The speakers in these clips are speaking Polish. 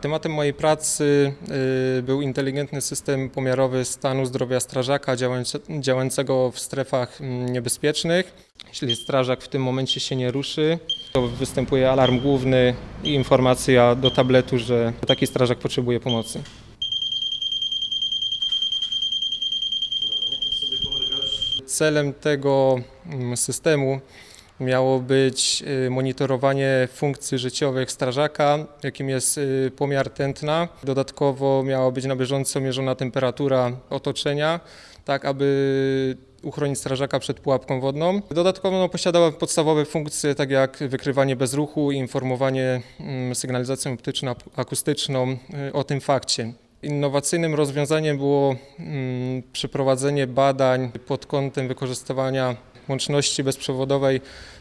Tematem mojej pracy y, był inteligentny system pomiarowy stanu zdrowia strażaka działające- działającego w strefach mm, niebezpiecznych. Jeśli strażak w tym momencie się nie ruszy, to występuje alarm główny i informacja do tabletu, że taki strażak potrzebuje pomocy. Celem tego mm, systemu miało być y, monitorowanie funkcji życiowych strażaka, jakim jest y, pomiar tętna. Dodatkowo miała być na bieżąco mierzona temperatura otoczenia, tak aby uchronić strażaka przed pułapką wodną. Dodatkowo no, posiadała podstawowe funkcje, tak jak wykrywanie bezruchu i informowanie mm, sygnalizacją optyczno-akustyczną y, o tym fakcie. Innowacyjnym rozwiązaniem było mm, przeprowadzenie badań pod kątem wykorzystywania łączności bezprzewodowej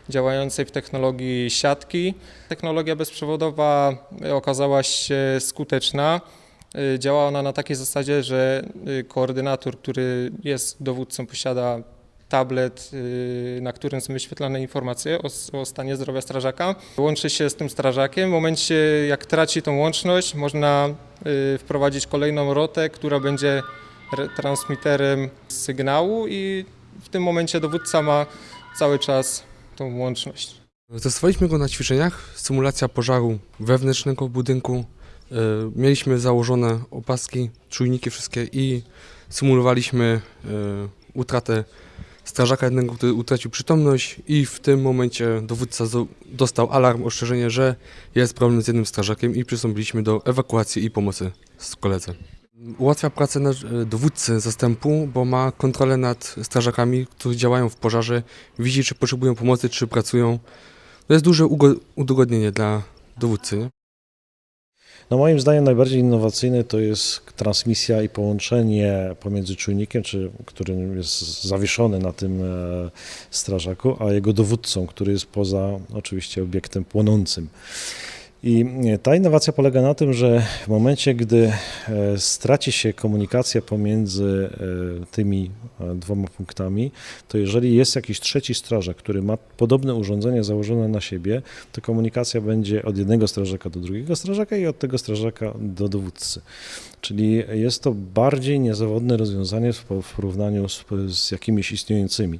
działającej w technologii siatki. Technologia bezprzewodowa okazała się skuteczna. Y, Działa ona na takiej zasadzie, że y, koordynator, który jest dowódcą, posiada tablet, na którym są wyświetlane informacje o, o stanie zdrowia strażaka. Łączy się z tym strażakiem. W momencie, jak traci tą łączność, można wprowadzić kolejną rotę, która będzie re- transmiterem sygnału i w tym momencie dowódca ma cały czas tą łączność. Testowaliśmy go na ćwiczeniach, symulacja pożaru wewnętrznego budynku. E, Mieliśmy założone opaski, czujniki wszystkie i symulowaliśmy e, utratę strażaka jednego, który utracił przytomność i w tym momencie dowódca dostał alarm, ostrzeżenie, że jest problem z jednym strażakiem i przystąpiliśmy do ewakuacji i pomocy z koledze. Ułatwia pracę e, dowódcy zastępu, bo ma kontrolę nad strażakami, którzy działają w pożarze, widzi czy potrzebują pomocy, czy pracują. To jest duże udogodnienie dla dowódcy. Nie? No moim zdaniem najbardziej innowacyjne to jest transmisja i połączenie pomiędzy czujnikiem, czy, który jest zawieszony na tym e, strażaku, a jego dowódcą, który jest poza oczywiście obiektem płonącym. I e, ta innowacja polega na tym, że w momencie, gdy e, straci się komunikacja pomiędzy e, tymi dwoma punktami, to jeżeli jest jakiś trzeci strażak, który ma podobne urządzenie założone na siebie, to komunikacja będzie od jednego strażaka do drugiego strażaka i od tego strażaka do dowódcy. Czyli jest to bardziej niezawodne rozwiązanie w porównaniu z, z jakimiś istniejącymi.